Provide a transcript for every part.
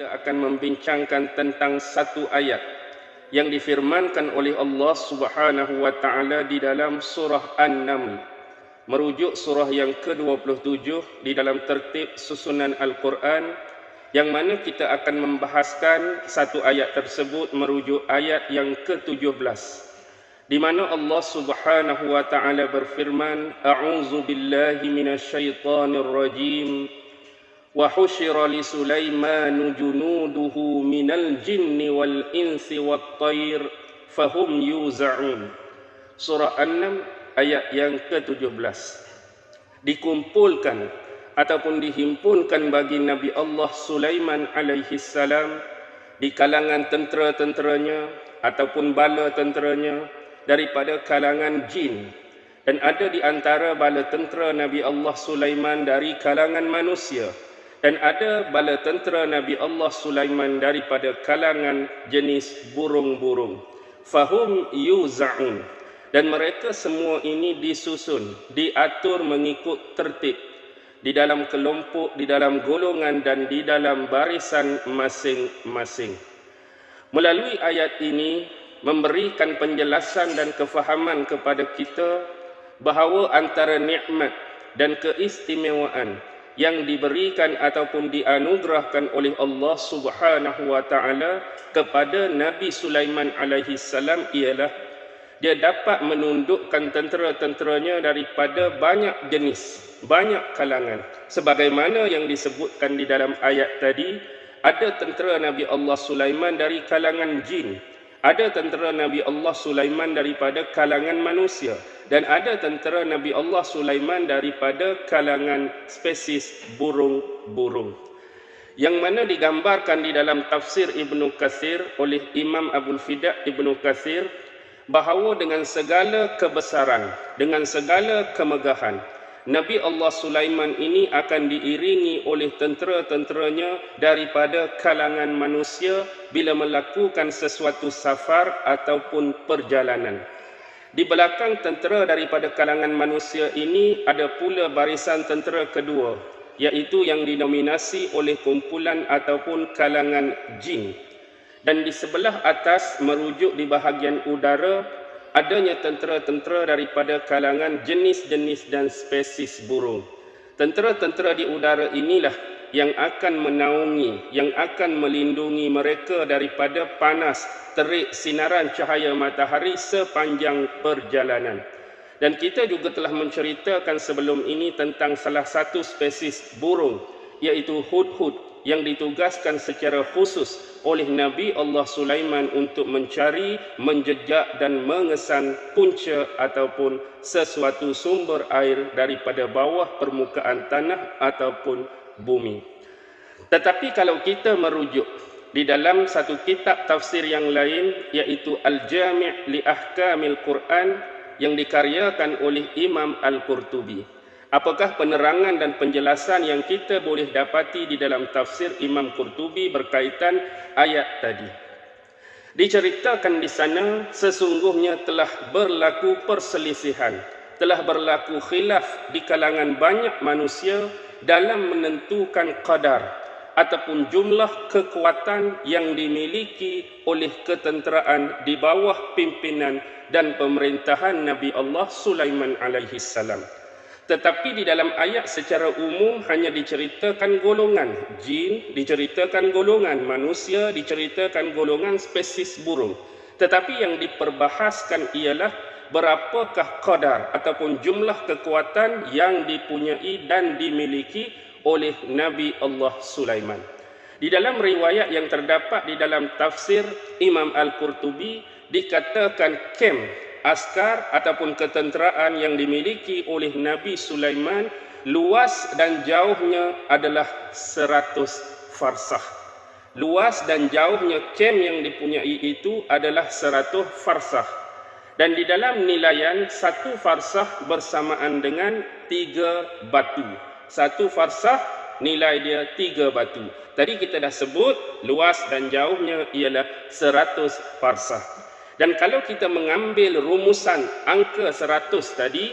kita akan membincangkan tentang satu ayat yang difirmankan oleh Allah Subhanahu wa taala di dalam surah An-Naml. Merujuk surah yang ke-27 di dalam tertib susunan Al-Quran yang mana kita akan membahaskan satu ayat tersebut merujuk ayat yang ke-17 di mana Allah Subhanahu wa taala berfirman a'udzu billahi minasyaitonir rajim. Wa husyira li sulaiman junuduhu minal jinni wal insi wat tayr fahum yuza'un. Surah an-naml ayat yang ke-17 dikumpulkan ataupun dihimpunkan bagi Nabi Allah Sulaiman alaihi salam di kalangan tentera-tenteranya ataupun bala tenteranya daripada kalangan jin dan ada di antara bala tentera Nabi Allah Sulaiman dari kalangan manusia dan ada bala tentera Nabi Allah Sulaiman daripada kalangan jenis burung-burung. Fahum yuza'un. Dan mereka semua ini disusun, diatur mengikut tertib. Di dalam kelompok, di dalam golongan dan di dalam barisan masing-masing. Melalui ayat ini, memberikan penjelasan dan kefahaman kepada kita bahawa antara nikmat dan keistimewaan yang diberikan ataupun dianugerahkan oleh Allah Subhanahu wa taala kepada Nabi Sulaiman alaihi salam ialah dia dapat menundukkan tentera-tenteranya daripada banyak jenis, banyak kalangan. Sebagaimana yang disebutkan di dalam ayat tadi, ada tentera Nabi Allah Sulaiman dari kalangan jin, ada tentera Nabi Allah Sulaiman daripada kalangan manusia dan ada tentera Nabi Allah Sulaiman daripada kalangan spesies burung-burung. Yang mana digambarkan di dalam tafsir Ibnu Katsir oleh Imam Abu Fida Ibnu Katsir bahawa dengan segala kebesaran, dengan segala kemegahan, Nabi Allah Sulaiman ini akan diiringi oleh tentera-tenteranya daripada kalangan manusia bila melakukan sesuatu safar ataupun perjalanan. Di belakang tentera daripada kalangan manusia ini ada pula barisan tentera kedua iaitu yang dinominasi oleh kumpulan ataupun kalangan jin. Dan di sebelah atas merujuk di bahagian udara adanya tentera-tentera daripada kalangan jenis-jenis dan spesies burung. Tentera-tentera di udara inilah yang akan menaungi, yang akan melindungi mereka daripada panas terik sinaran cahaya matahari sepanjang perjalanan. Dan kita juga telah menceritakan sebelum ini tentang salah satu spesies burung iaitu hudhud yang ditugaskan secara khusus oleh Nabi Allah Sulaiman untuk mencari, menjejak dan mengesan punca ataupun sesuatu sumber air daripada bawah permukaan tanah ataupun bumi. Tetapi kalau kita merujuk di dalam satu kitab tafsir yang lain iaitu Al-Jami' li Ahkamil Quran yang dikaryakan oleh Imam Al-Qurtubi. Apakah penerangan dan penjelasan yang kita boleh dapati di dalam tafsir Imam Qurtubi berkaitan ayat tadi? Diceritakan di sana sesungguhnya telah berlaku perselisihan, telah berlaku khilaf di kalangan banyak manusia dalam menentukan qadar ataupun jumlah kekuatan yang dimiliki oleh ketenteraan di bawah pimpinan dan pemerintahan Nabi Allah Sulaiman alaihi salam. Tetapi di dalam ayat secara umum hanya diceritakan golongan jin, diceritakan golongan manusia, diceritakan golongan spesies burung. Tetapi yang diperbahaskan ialah berapakah kadar ataupun jumlah kekuatan yang dipunyai dan dimiliki oleh Nabi Allah Sulaiman. Di dalam riwayat yang terdapat di dalam tafsir Imam Al-Qurtubi dikatakan kem askar ataupun ketenteraan yang dimiliki oleh Nabi Sulaiman luas dan jauhnya adalah 100 farsah. Luas dan jauhnya kem yang dipunyai itu adalah 100 farsah. Dan di dalam nilaian satu farsah bersamaan dengan tiga batu. Satu farsah nilai dia tiga batu. Tadi kita dah sebut luas dan jauhnya ialah 100 farsah. Dan kalau kita mengambil rumusan angka 100 tadi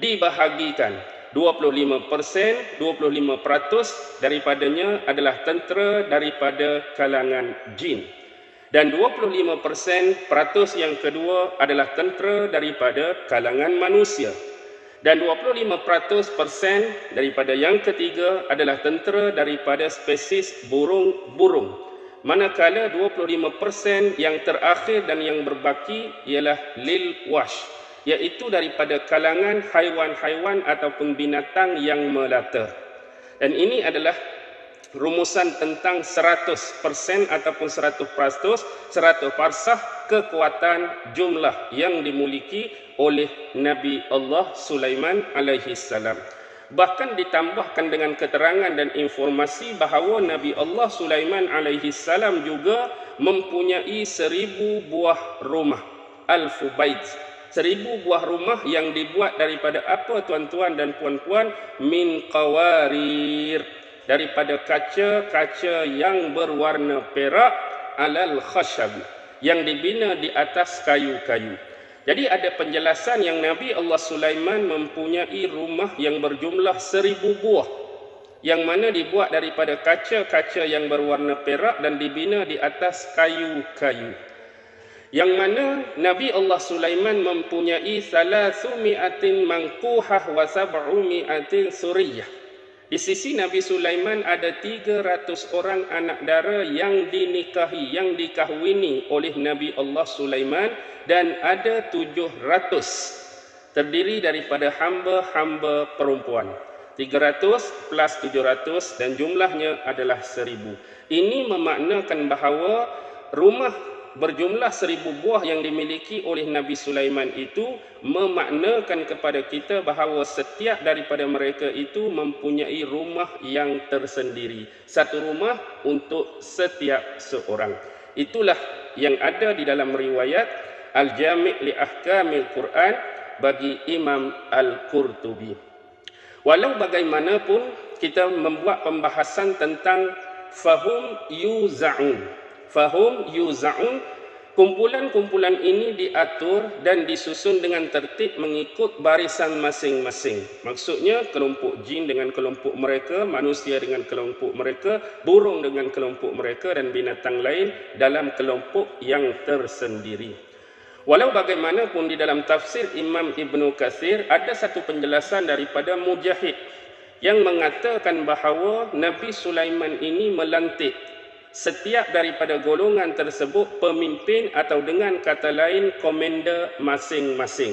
dibahagikan 25%, 25% daripadanya adalah tentera daripada kalangan jin. Dan 25% peratus yang kedua adalah tentera daripada kalangan manusia. Dan 25% daripada yang ketiga adalah tentera daripada spesies burung-burung. Manakala 25% yang terakhir dan yang berbaki ialah lil wash iaitu daripada kalangan haiwan-haiwan ataupun binatang yang melata. Dan ini adalah rumusan tentang 100% ataupun 100%, 100 parsah kekuatan jumlah yang dimiliki oleh Nabi Allah Sulaiman alaihi salam. Bahkan ditambahkan dengan keterangan dan informasi bahawa Nabi Allah Sulaiman alaihi salam juga mempunyai seribu buah rumah. Alfu bait. Seribu buah rumah yang dibuat daripada apa tuan-tuan dan puan-puan? Min qawarir daripada kaca-kaca yang berwarna perak alal khashab yang dibina di atas kayu-kayu. Jadi ada penjelasan yang Nabi Allah Sulaiman mempunyai rumah yang berjumlah seribu buah yang mana dibuat daripada kaca-kaca yang berwarna perak dan dibina di atas kayu-kayu. Yang mana Nabi Allah Sulaiman mempunyai salasu mi'atin mangkuhah wa sab'u mi'atin suriyah. Di sisi Nabi Sulaiman ada 300 orang anak dara yang dinikahi, yang dikahwini oleh Nabi Allah Sulaiman dan ada 700 terdiri daripada hamba-hamba perempuan. 300 plus 700 dan jumlahnya adalah 1000. Ini memaknakan bahawa rumah berjumlah seribu buah yang dimiliki oleh Nabi Sulaiman itu memaknakan kepada kita bahawa setiap daripada mereka itu mempunyai rumah yang tersendiri. Satu rumah untuk setiap seorang. Itulah yang ada di dalam riwayat Al-Jami' li Ahkamil Quran bagi Imam Al-Qurtubi. Walau bagaimanapun kita membuat pembahasan tentang fahum yuza'un fahum yuzaun kumpulan-kumpulan ini diatur dan disusun dengan tertib mengikut barisan masing-masing. Maksudnya kelompok jin dengan kelompok mereka manusia dengan kelompok mereka burung dengan kelompok mereka dan binatang lain dalam kelompok yang tersendiri. Walau bagaimanapun di dalam tafsir Imam Ibn Kathir ada satu penjelasan daripada Mujahid yang mengatakan bahawa Nabi Sulaiman ini melantik setiap daripada golongan tersebut pemimpin atau dengan kata lain komander masing-masing.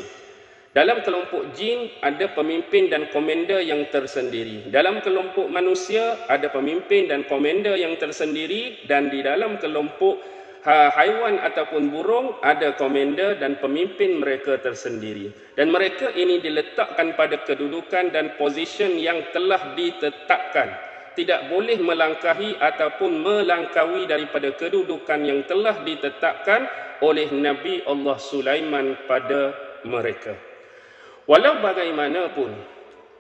Dalam kelompok jin ada pemimpin dan komander yang tersendiri. Dalam kelompok manusia ada pemimpin dan komander yang tersendiri dan di dalam kelompok ha, haiwan ataupun burung ada komander dan pemimpin mereka tersendiri. Dan mereka ini diletakkan pada kedudukan dan position yang telah ditetapkan tidak boleh melangkahi ataupun melangkaui daripada kedudukan yang telah ditetapkan oleh Nabi Allah Sulaiman pada mereka. Walau bagaimanapun,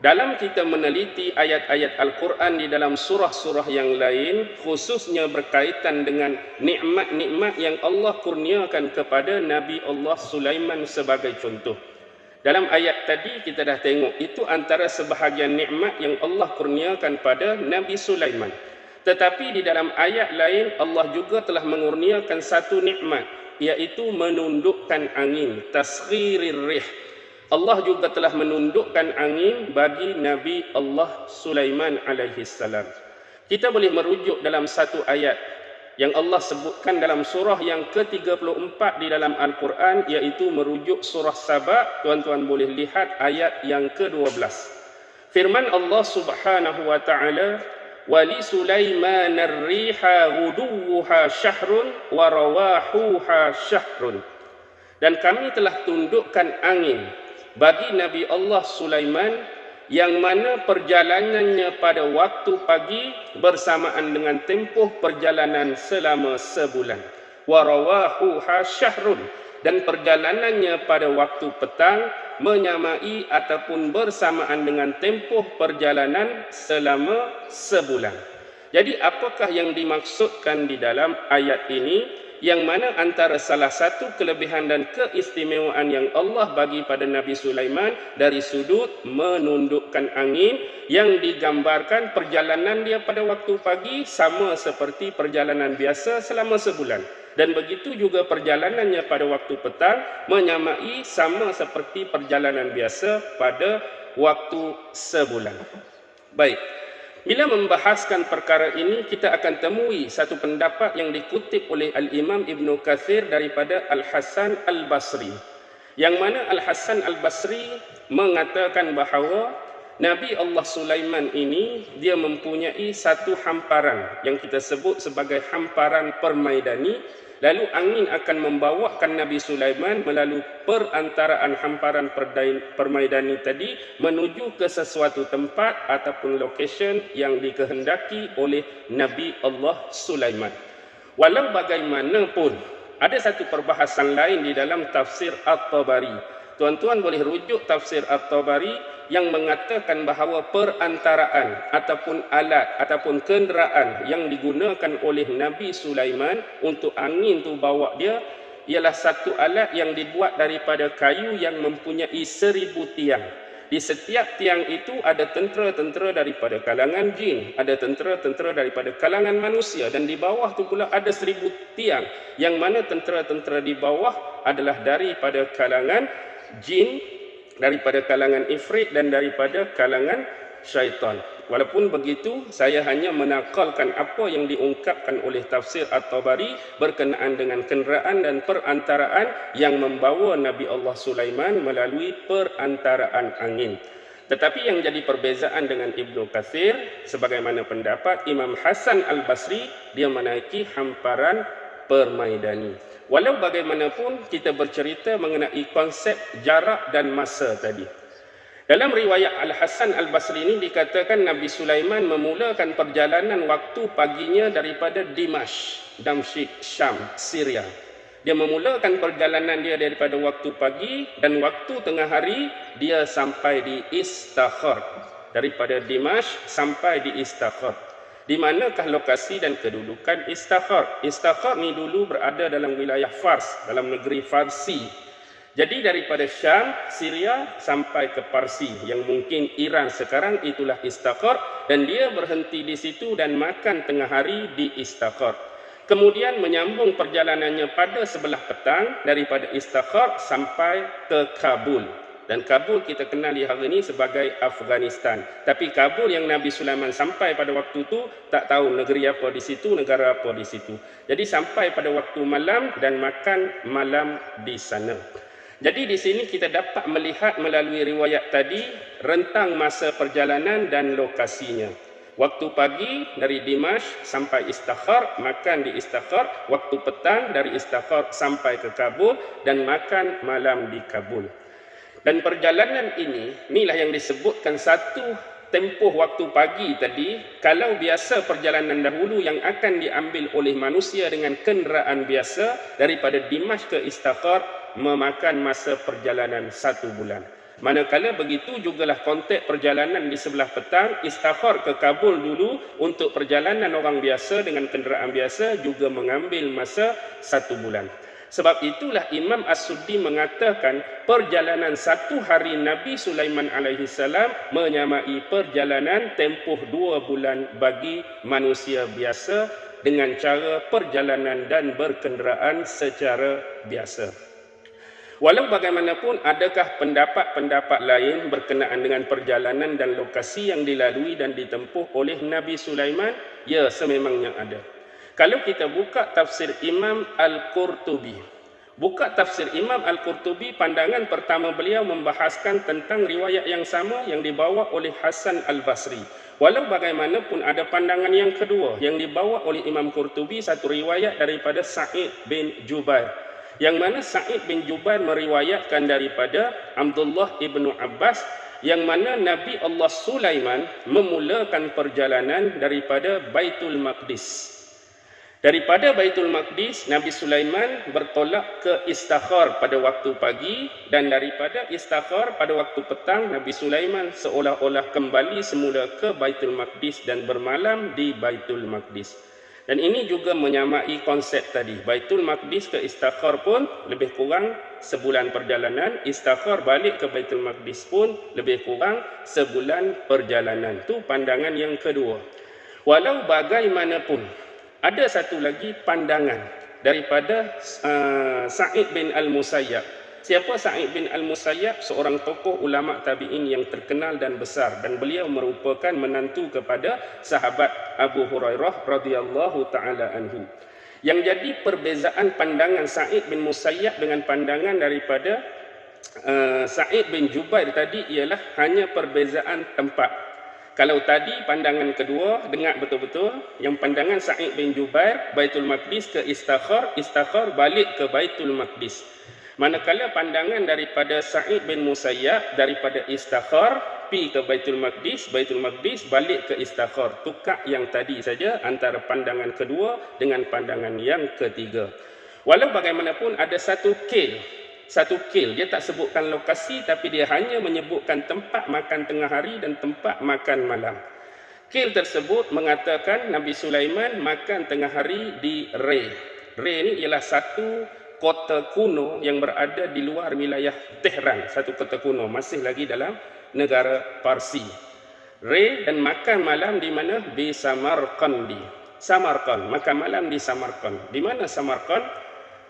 dalam kita meneliti ayat-ayat Al-Quran di dalam surah-surah yang lain, khususnya berkaitan dengan nikmat-nikmat yang Allah kurniakan kepada Nabi Allah Sulaiman sebagai contoh. Dalam ayat tadi kita dah tengok itu antara sebahagian nikmat yang Allah kurniakan pada Nabi Sulaiman. Tetapi di dalam ayat lain Allah juga telah mengurniakan satu nikmat iaitu menundukkan angin, tasghirir rih. Allah juga telah menundukkan angin bagi Nabi Allah Sulaiman alaihi salam. Kita boleh merujuk dalam satu ayat yang Allah sebutkan dalam surah yang ke-34 di dalam Al-Quran iaitu merujuk surah Sabah tuan-tuan boleh lihat ayat yang ke-12 firman Allah Subhanahu wa taala wali Sulaiman ar-riha ghuduha syahrun wa rawahuha syahrun. Dan kami telah tundukkan angin bagi Nabi Allah Sulaiman yang mana perjalanannya pada waktu pagi bersamaan dengan tempoh perjalanan selama sebulan. Warawahu hasyahrun dan perjalanannya pada waktu petang menyamai ataupun bersamaan dengan tempoh perjalanan selama sebulan. Jadi apakah yang dimaksudkan di dalam ayat ini? Yang mana antara salah satu kelebihan dan keistimewaan yang Allah bagi pada Nabi Sulaiman dari sudut menundukkan angin yang digambarkan perjalanan dia pada waktu pagi sama seperti perjalanan biasa selama sebulan dan begitu juga perjalanannya pada waktu petang menyamai sama seperti perjalanan biasa pada waktu sebulan. Baik. Bila membahaskan perkara ini, kita akan temui satu pendapat yang dikutip oleh Al-Imam Ibn Kathir daripada Al-Hasan Al-Basri. Yang mana Al-Hasan Al-Basri mengatakan bahawa Nabi Allah Sulaiman ini, dia mempunyai satu hamparan yang kita sebut sebagai hamparan permaidani Lalu angin akan membawakan Nabi Sulaiman melalui perantaraan hamparan permaidani tadi menuju ke sesuatu tempat ataupun location yang dikehendaki oleh Nabi Allah Sulaiman. Walau bagaimanapun, ada satu perbahasan lain di dalam tafsir At-Tabari. Tuan-tuan boleh rujuk tafsir At-Tabari yang mengatakan bahawa perantaraan ataupun alat ataupun kenderaan yang digunakan oleh Nabi Sulaiman untuk angin tu bawa dia ialah satu alat yang dibuat daripada kayu yang mempunyai seribu tiang. Di setiap tiang itu ada tentera-tentera daripada kalangan jin, ada tentera-tentera daripada kalangan manusia dan di bawah tu pula ada seribu tiang yang mana tentera-tentera di bawah adalah daripada kalangan jin daripada kalangan ifrit dan daripada kalangan syaitan. Walaupun begitu, saya hanya menakalkan apa yang diungkapkan oleh tafsir At-Tabari berkenaan dengan kenderaan dan perantaraan yang membawa Nabi Allah Sulaiman melalui perantaraan angin. Tetapi yang jadi perbezaan dengan Ibnu Kathir, sebagaimana pendapat Imam Hasan Al-Basri, dia menaiki hamparan permaidani. Walau bagaimanapun kita bercerita mengenai konsep jarak dan masa tadi. Dalam riwayat Al-Hasan Al-Basri ini dikatakan Nabi Sulaiman memulakan perjalanan waktu paginya daripada Dimash, Damsyik, Syam, Syria. Dia memulakan perjalanan dia daripada waktu pagi dan waktu tengah hari dia sampai di Istakhar. Daripada Dimash sampai di Istakhar. Di manakah lokasi dan kedudukan Istakhar? Istakhar ni dulu berada dalam wilayah Fars, dalam negeri Farsi. Jadi daripada Syam, Syria sampai ke Parsi yang mungkin Iran sekarang itulah Istakhar dan dia berhenti di situ dan makan tengah hari di Istakhar. Kemudian menyambung perjalanannya pada sebelah petang daripada Istakhar sampai ke Kabul. Dan Kabul kita kenal di hari ini sebagai Afghanistan. Tapi Kabul yang Nabi Sulaiman sampai pada waktu itu tak tahu negeri apa di situ, negara apa di situ. Jadi sampai pada waktu malam dan makan malam di sana. Jadi di sini kita dapat melihat melalui riwayat tadi rentang masa perjalanan dan lokasinya. Waktu pagi dari Dimash sampai Istakhar, makan di Istakhar. Waktu petang dari Istakhar sampai ke Kabul dan makan malam di Kabul. Dan perjalanan ini, inilah yang disebutkan satu tempoh waktu pagi tadi, kalau biasa perjalanan dahulu yang akan diambil oleh manusia dengan kenderaan biasa daripada Dimash ke Istakhar memakan masa perjalanan satu bulan. Manakala begitu jugalah konteks perjalanan di sebelah petang, Istakhar ke Kabul dulu untuk perjalanan orang biasa dengan kenderaan biasa juga mengambil masa satu bulan. Sebab itulah Imam As-Suddi mengatakan perjalanan satu hari Nabi Sulaiman alaihi salam menyamai perjalanan tempoh dua bulan bagi manusia biasa dengan cara perjalanan dan berkenderaan secara biasa. Walau bagaimanapun adakah pendapat-pendapat lain berkenaan dengan perjalanan dan lokasi yang dilalui dan ditempuh oleh Nabi Sulaiman? Ya, sememangnya ada. Kalau kita buka tafsir Imam Al-Qurtubi, buka tafsir Imam Al-Qurtubi, pandangan pertama beliau membahaskan tentang riwayat yang sama yang dibawa oleh Hasan Al-Basri. Walau bagaimanapun ada pandangan yang kedua yang dibawa oleh Imam Qurtubi, satu riwayat daripada Sa'id bin Jubair. Yang mana Sa'id bin Jubair meriwayatkan daripada Abdullah ibnu Abbas yang mana Nabi Allah Sulaiman memulakan perjalanan daripada Baitul Maqdis Daripada Baitul Maqdis, Nabi Sulaiman bertolak ke Istakhar pada waktu pagi dan daripada Istakhar pada waktu petang, Nabi Sulaiman seolah-olah kembali semula ke Baitul Maqdis dan bermalam di Baitul Maqdis. Dan ini juga menyamai konsep tadi. Baitul Maqdis ke Istakhar pun lebih kurang sebulan perjalanan. Istakhar balik ke Baitul Maqdis pun lebih kurang sebulan perjalanan. Itu pandangan yang kedua. Walau bagaimanapun, ada satu lagi pandangan daripada uh, Sa'id bin Al-Musayyab Siapa Sa'id bin Al-Musayyab? Seorang tokoh ulama tabi'in yang terkenal dan besar dan beliau merupakan menantu kepada sahabat Abu Hurairah radhiyallahu taala anhu. Yang jadi perbezaan pandangan Sa'id bin Musayyab dengan pandangan daripada uh, Sa'id bin Jubair tadi ialah hanya perbezaan tempat. Kalau tadi pandangan kedua dengar betul-betul yang pandangan Sa'id bin Jubair Baitul Maqdis ke Istakhar, Istakhar balik ke Baitul Maqdis. Manakala pandangan daripada Sa'id bin Musayyab daripada Istakhar pi ke Baitul Maqdis, Baitul Maqdis balik ke Istakhar. Tukar yang tadi saja antara pandangan kedua dengan pandangan yang ketiga. Walau bagaimanapun ada satu kil, satu kil dia tak sebutkan lokasi tapi dia hanya menyebutkan tempat makan tengah hari dan tempat makan malam. Kil tersebut mengatakan Nabi Sulaiman makan tengah hari di Re. Re ni ialah satu kota kuno yang berada di luar wilayah Tehran, satu kota kuno masih lagi dalam negara Parsi. Re dan makan malam di mana? Di Samarkandi. Samarkand, makan malam di Samarkand. Di mana Samarkand?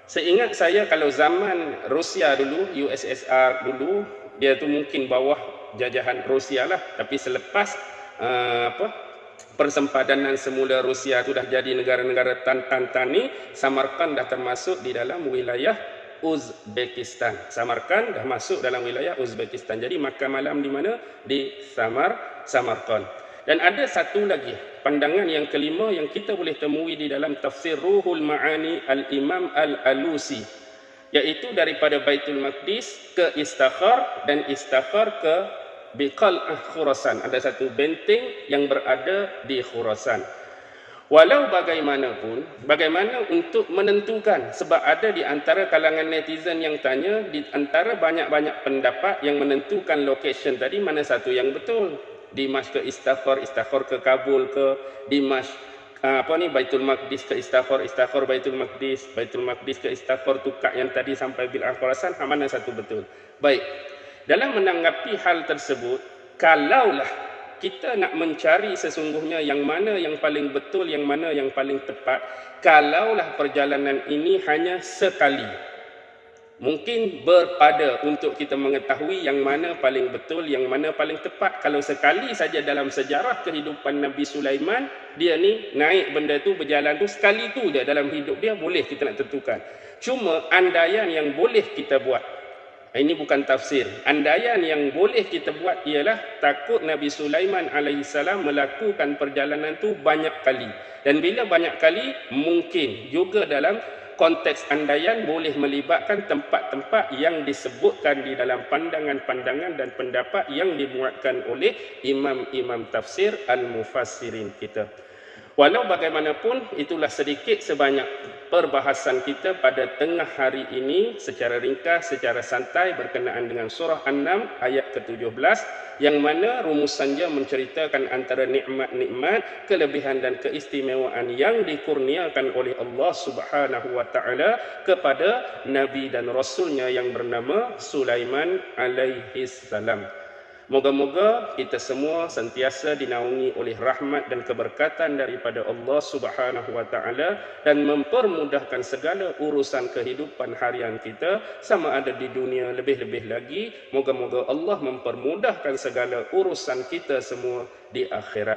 Seingat saya kalau zaman Rusia dulu, USSR dulu, dia tu mungkin bawah jajahan Rusia lah. Tapi selepas uh, apa persempadanan semula Rusia itu dah jadi negara-negara tan-tan-tani, Samarkand dah termasuk di dalam wilayah Uzbekistan. Samarkand dah masuk dalam wilayah Uzbekistan. Jadi makan malam di mana? Di Samar, Samarkand. Dan ada satu lagi, pandangan yang kelima yang kita boleh temui di dalam tafsir Ruhul Ma'ani Al-Imam Al-Alusi. Iaitu daripada Baitul Maqdis ke Istakhar dan Istakhar ke biqal'ah Khurasan. Ada satu benteng yang berada di Khurasan. Walau bagaimanapun, bagaimana untuk menentukan sebab ada di antara kalangan netizen yang tanya di antara banyak-banyak pendapat yang menentukan location tadi mana satu yang betul. Dimash ke Istakhar, Istakhar ke Kabul ke Dimash ah, apa ni Baitul Maqdis ke Istakhar, Istakhar Baitul Maqdis, Baitul Maqdis ke Istakhar tukak yang tadi sampai bil Khurasan, mana satu betul. Baik. Dalam menanggapi hal tersebut, kalaulah kita nak mencari sesungguhnya yang mana yang paling betul, yang mana yang paling tepat, kalaulah perjalanan ini hanya sekali, mungkin berpada untuk kita mengetahui yang mana paling betul, yang mana paling tepat. Kalau sekali saja dalam sejarah kehidupan Nabi Sulaiman, dia ni naik benda tu berjalan tu sekali tu dia dalam hidup dia boleh kita nak tentukan. Cuma andaian yang boleh kita buat ini bukan tafsir. Andaian yang boleh kita buat ialah takut Nabi Sulaiman alaihissalam melakukan perjalanan tu banyak kali. Dan bila banyak kali, mungkin juga dalam konteks andaian boleh melibatkan tempat-tempat yang disebutkan di dalam pandangan-pandangan dan pendapat yang dibuatkan oleh imam-imam tafsir al-mufassirin kita. Walau bagaimanapun, itulah sedikit sebanyak perbahasan kita pada tengah hari ini secara ringkas, secara santai berkenaan dengan surah An-Nam ayat ke-17 yang mana rumusannya menceritakan antara nikmat-nikmat, kelebihan dan keistimewaan yang dikurniakan oleh Allah Subhanahu wa taala kepada nabi dan rasulnya yang bernama Sulaiman alaihi salam. Moga-moga kita semua sentiasa dinaungi oleh rahmat dan keberkatan daripada Allah Subhanahu wa taala dan mempermudahkan segala urusan kehidupan harian kita sama ada di dunia lebih-lebih lagi moga-moga Allah mempermudahkan segala urusan kita semua di akhirat.